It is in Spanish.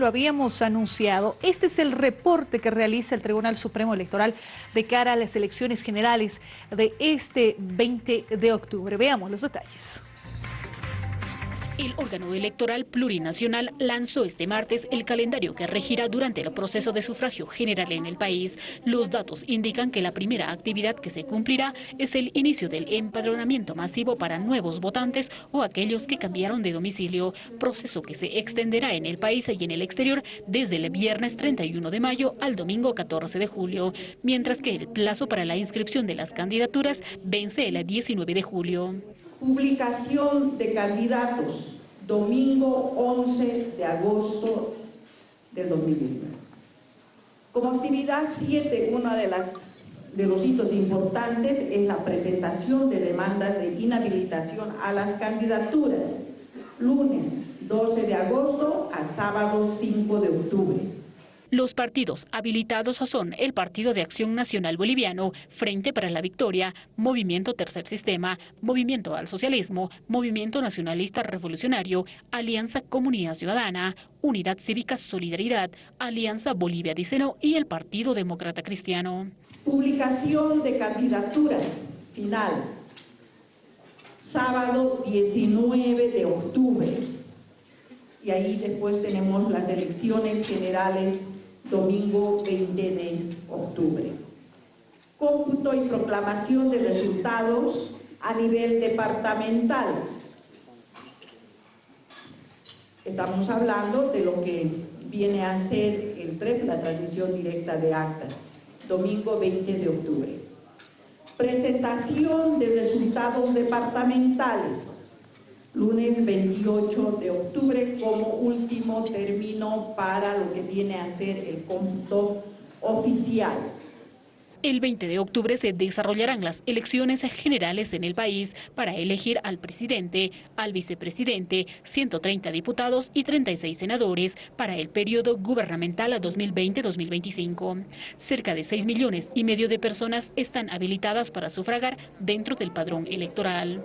lo habíamos anunciado. Este es el reporte que realiza el Tribunal Supremo Electoral de cara a las elecciones generales de este 20 de octubre. Veamos los detalles. El órgano electoral plurinacional lanzó este martes el calendario que regirá durante el proceso de sufragio general en el país. Los datos indican que la primera actividad que se cumplirá es el inicio del empadronamiento masivo para nuevos votantes o aquellos que cambiaron de domicilio, proceso que se extenderá en el país y en el exterior desde el viernes 31 de mayo al domingo 14 de julio, mientras que el plazo para la inscripción de las candidaturas vence el 19 de julio. Publicación de candidatos, domingo 11 de agosto del 2019. Como actividad 7, uno de, las, de los hitos importantes es la presentación de demandas de inhabilitación a las candidaturas, lunes 12 de agosto a sábado 5 de octubre. Los partidos habilitados son el Partido de Acción Nacional Boliviano, Frente para la Victoria, Movimiento Tercer Sistema, Movimiento al Socialismo, Movimiento Nacionalista Revolucionario, Alianza Comunidad Ciudadana, Unidad Cívica Solidaridad, Alianza Bolivia Diceno y el Partido Demócrata Cristiano. Publicación de candidaturas final, sábado 19 de octubre. Y ahí después tenemos las elecciones generales domingo 20 de octubre. Cómputo y proclamación de resultados a nivel departamental. Estamos hablando de lo que viene a ser el TREP, la transmisión directa de actas, domingo 20 de octubre. Presentación de resultados departamentales, lunes 28 de octubre como último término para lo que viene a ser el cómputo oficial. El 20 de octubre se desarrollarán las elecciones generales en el país para elegir al presidente, al vicepresidente, 130 diputados y 36 senadores para el periodo gubernamental 2020-2025. Cerca de 6 millones y medio de personas están habilitadas para sufragar dentro del padrón electoral.